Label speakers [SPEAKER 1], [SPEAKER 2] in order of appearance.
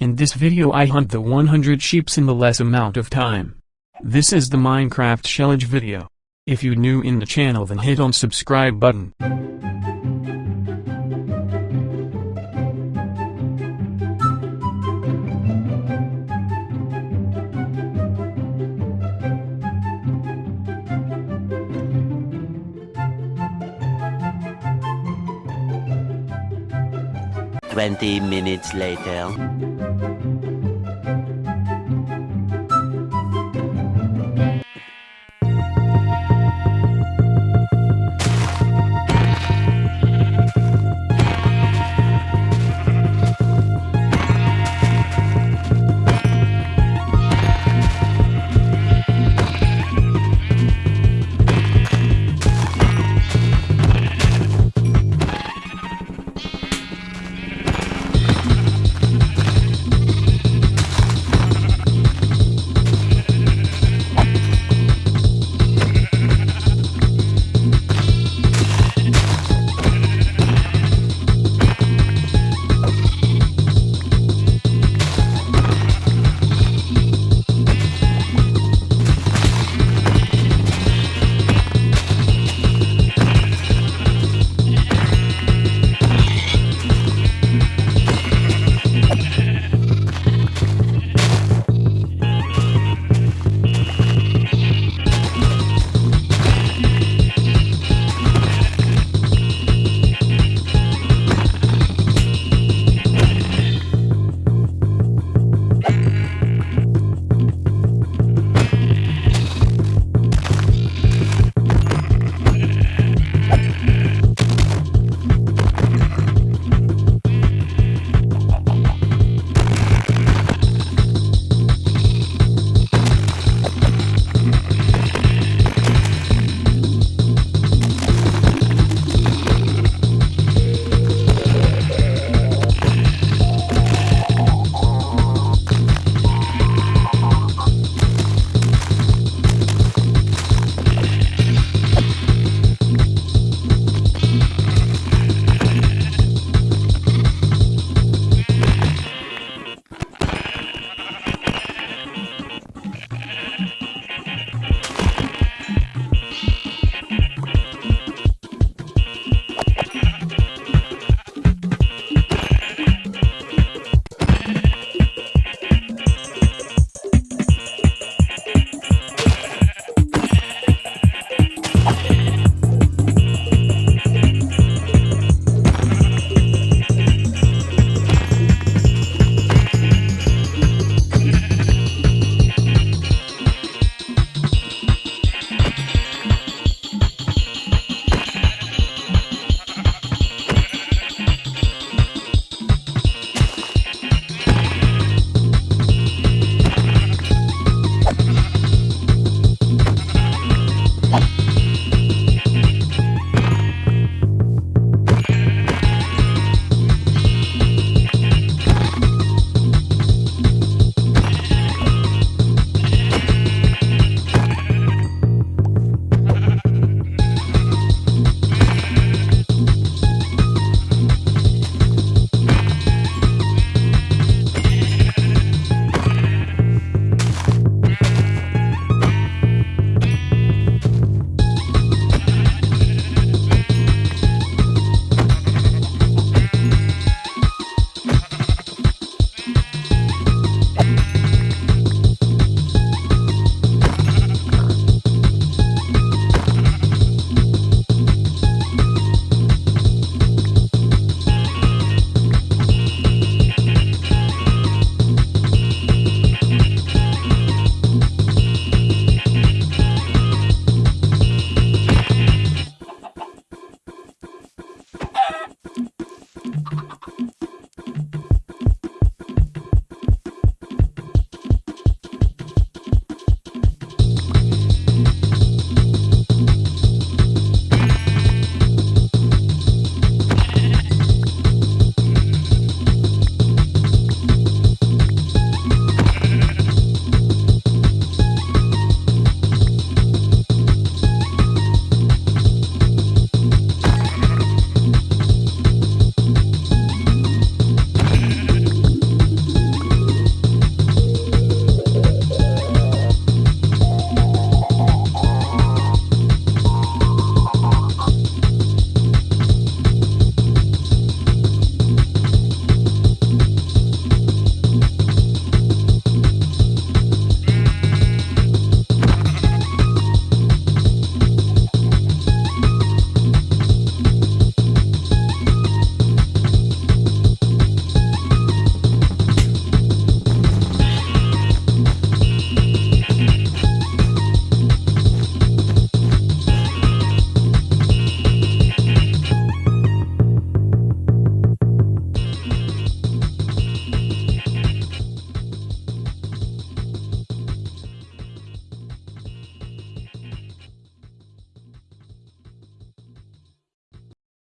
[SPEAKER 1] In this video I hunt the 100 sheeps in the less amount of time. This is the Minecraft Shellage video. If you new in the channel then hit on subscribe button.
[SPEAKER 2] Twenty minutes later.